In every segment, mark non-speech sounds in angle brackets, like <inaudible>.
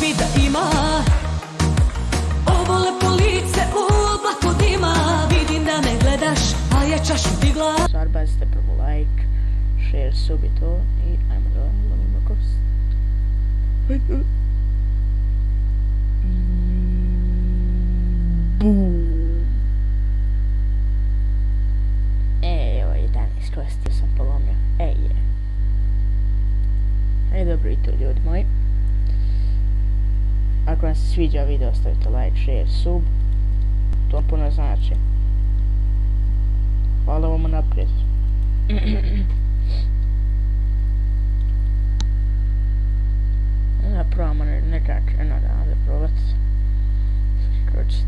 bi da ima Ovo lepo lice u oblaku dima Vidim da me gledaš, a ja čašu digla Stvar, bacite prvo like, share, sub i to i ajmo da lovimo kost. Ajde. Boom. E, evo 11 kosti sam polomio. E, je. E, dobro i to ljudi moji. Ako vam se sviđa video, ostavite like, share, sub. To puno znači. Hvala vam naprijed. <clears throat> Ja probamo ne- nekak eno da probat. Skočit.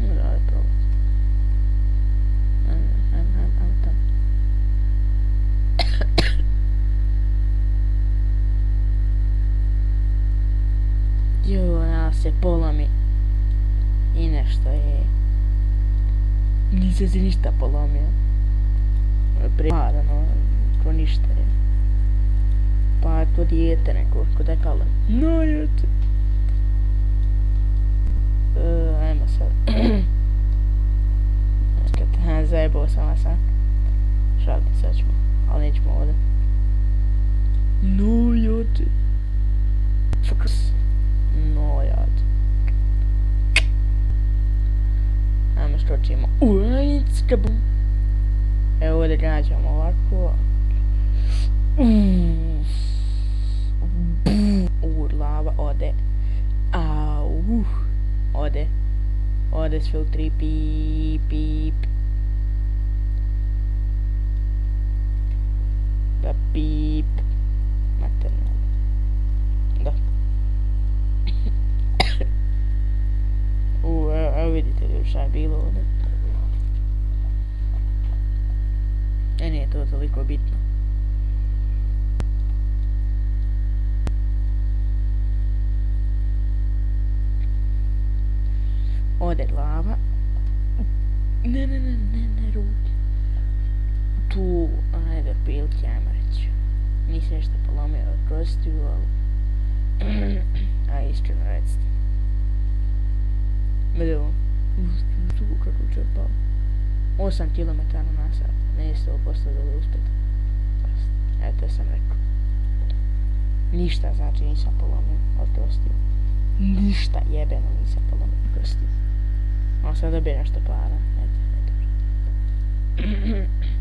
Da da probat. Ajme, ajme, ajme, ajme tam. Se polomi. I nešto je. Nisam se ništa polomio. Primarano, to ništa je. Pa to dijete neko, ko da je kala. No, jete. Uh, ajmo sad. <clears throat> Kad, ha, zajebao sam vas, a? Šalim, sad ćemo. Ali nećemo ovdje. No, jete. Fokus. No, jete. Ajmo skočimo. Ujicka bum. Evo ovdje gađamo ovako. Mm. Bum. U, lava ode. Au. Ode. Ode s filtri. Pip, pip. Da pip. Materno. Da. <coughs> U, evo, evo vidite ljudi šta je bilo ovdje. E nije to toliko bitno. Ode glava. Ne, ne, ne, ne, ne, ruke. Tu, ajde, pilke, ajmo reći. Nisi nešto polomio od kostiju, ali... <clears throat> A iskreno recite. Vidimo. Tu kako će pao. 8 km na sat. Ne 100% da li uspjet. Eto, sam rekao. Ništa znači nisam polomio od kostiju. Ništa jebeno nisam polomio od kostiju. On sad dobije nešto para. Eto, eto. <clears throat>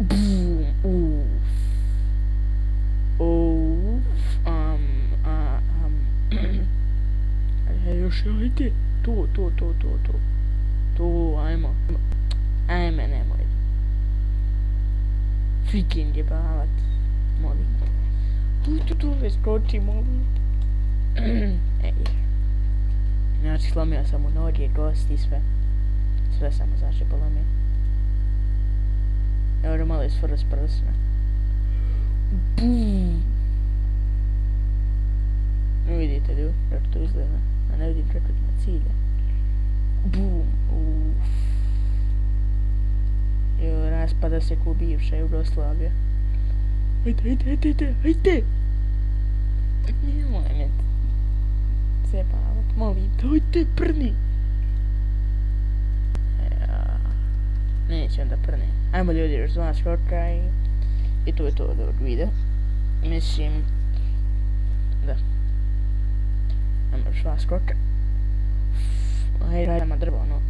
Boom, oof. Oof, um, a, um, Ajde, još ajde. to, to, to, to, to. To, ajmo. Ajme, nemoj. Freaking jebavat. Molim te. Tu, tu, tu, skoči, molim te. <clears throat> Ej. Znači, slomio sam mu noge, gosti, sve. Sve sam mu, znači, polomio. Evo malo je first persona. Boom vidite li, kako to izgleda. A ne vidim kako ima cilja. Boom. Uff. Jo, raspada se ko bivša Jugoslavija. Ajde, ajde, ajde, ajde, ajde! Nemoj me zebavat, molim te, ajde, prni! Ja, neće onda prni. Ajmo ljudi još dva skoka i... I to je to od ovog videa. Mislim... Da. Ajmo još dva skoka. Ajde, radimo drvo, ono.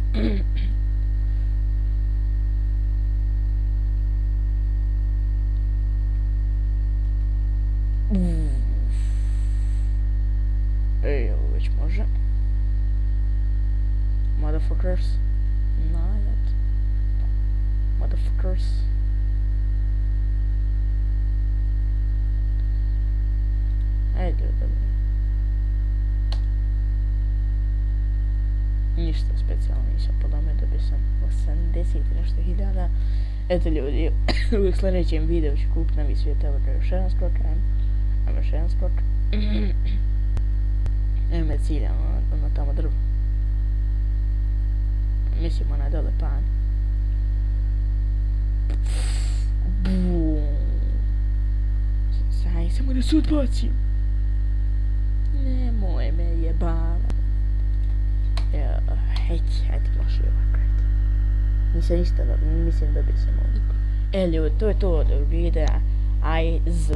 Ej, ovo već može. Motherfuckers. Najad. Motherfuckers. Ajde, dobro. Ništa specijalno nisam podome, dobio sam 80 i nešto hiljada. Eto ljudi, <coughs> u sljedećem videu ću kupiti novi svijet, evo ga još jedan skok, ajmo. Ajmo još jedan skok. <clears throat> Evo me ciljamo Ima tamo drvo. Mislim, onaj dole pan. Bum. Saj, samo da se odbacim. Znači, eto, baš može i ovako. eto. Nisam ništa, mislim da bi se mogli. E, ljudi, to je to od videa. Aj, z.